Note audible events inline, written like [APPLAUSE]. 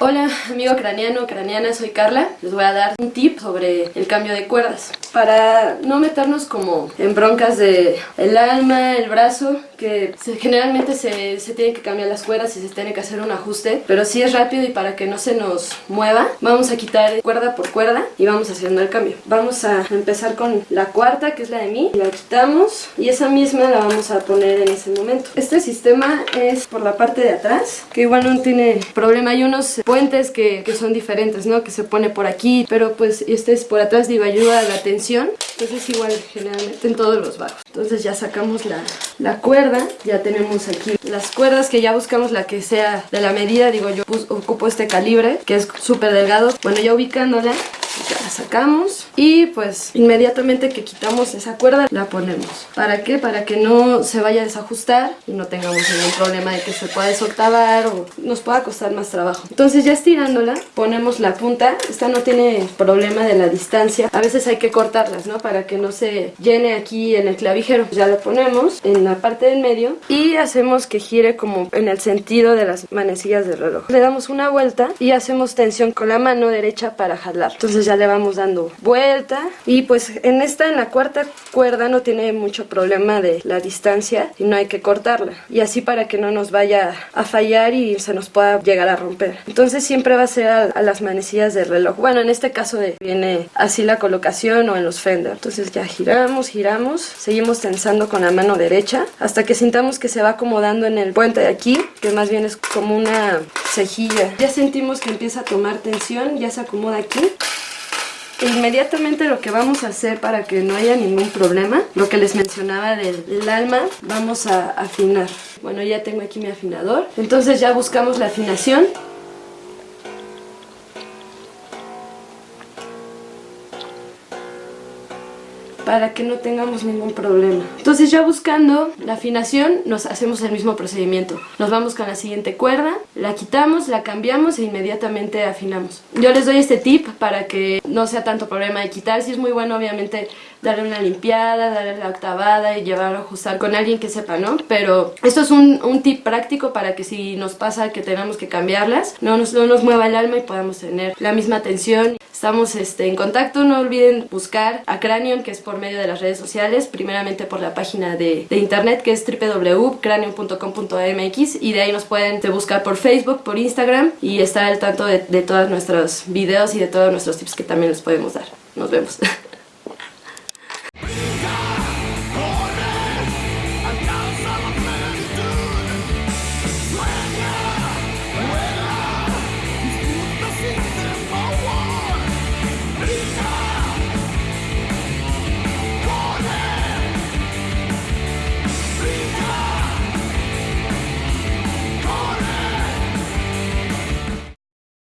Hola amigo craneano, craneana, soy Carla. Les voy a dar un tip sobre el cambio de cuerdas. Para no meternos como en broncas de el alma, el brazo, que generalmente se, se tienen que cambiar las cuerdas y se tiene que hacer un ajuste, pero si es rápido y para que no se nos mueva, vamos a quitar cuerda por cuerda y vamos haciendo el cambio. Vamos a empezar con la cuarta, que es la de mí, la quitamos y esa misma la vamos a poner en ese momento. Este sistema es por la parte de atrás, que igual no tiene problema. Hay unos puentes que, que, son diferentes, ¿no? Que se pone por aquí, pero pues este es por atrás, digo, ayuda a la tensión. Entonces igual generalmente en todos los bajos. Entonces ya sacamos la, la cuerda, ya tenemos aquí las cuerdas que ya buscamos la que sea de la medida, digo yo ocupo este calibre que es súper delgado. Bueno, ya ubicándola sacamos y pues inmediatamente que quitamos esa cuerda la ponemos. ¿Para qué? Para que no se vaya a desajustar y no tengamos ningún problema de que se pueda desotavar o nos pueda costar más trabajo. Entonces ya estirándola ponemos la punta, esta no tiene problema de la distancia, a veces hay que cortarlas ¿no? Para que no se llene aquí en el clavijero. Ya lo ponemos en la parte del medio y hacemos que gire como en el sentido de las manecillas del reloj. Le damos una vuelta y hacemos tensión con la mano derecha para jalar. Entonces ya le vamos dando vuelta y pues en esta, en la cuarta cuerda no tiene mucho problema de la distancia y no hay que cortarla y así para que no nos vaya a fallar y se nos pueda llegar a romper. Entonces siempre va a ser a, las manecillas del reloj. Bueno, en este caso de, viene así la colocación o en los fender. Entonces ya giramos, giramos, seguimos tensando con la mano derecha hasta que sintamos que se va acomodando en el puente de aquí, que más bien es como una cejilla. Ya sentimos que empieza a tomar tensión, ya se acomoda aquí Inmediatamente lo que vamos a hacer para que no haya ningún problema, lo que les mencionaba del, alma, vamos a afinar. Bueno, ya tengo aquí mi afinador. Entonces ya buscamos la afinación para que no tengamos ningún problema. Entonces ya buscando la afinación nos hacemos el mismo procedimiento. Nos vamos con la siguiente cuerda, la quitamos, la cambiamos e inmediatamente afinamos. Yo les doy este tip para que no sea tanto problema de quitar. Si es muy bueno obviamente darle una limpiada, darle la octavada y llevarlo a ajustar con alguien que sepa, ¿no? Pero esto es un, tip práctico para que si nos pasa que tenemos que cambiarlas, no nos, no nos mueva el alma y podamos tener la misma tensión. Estamos este, en contacto, no olviden buscar a Cranion, que es por medio de las redes sociales, primeramente por la página de, de internet que es www.cranion.com.mx y de ahí nos pueden buscar por Facebook, por Instagram y estar al tanto de, de todos nuestros videos y de todos nuestros tips que también les podemos dar. Nos vemos. [LAUGHS]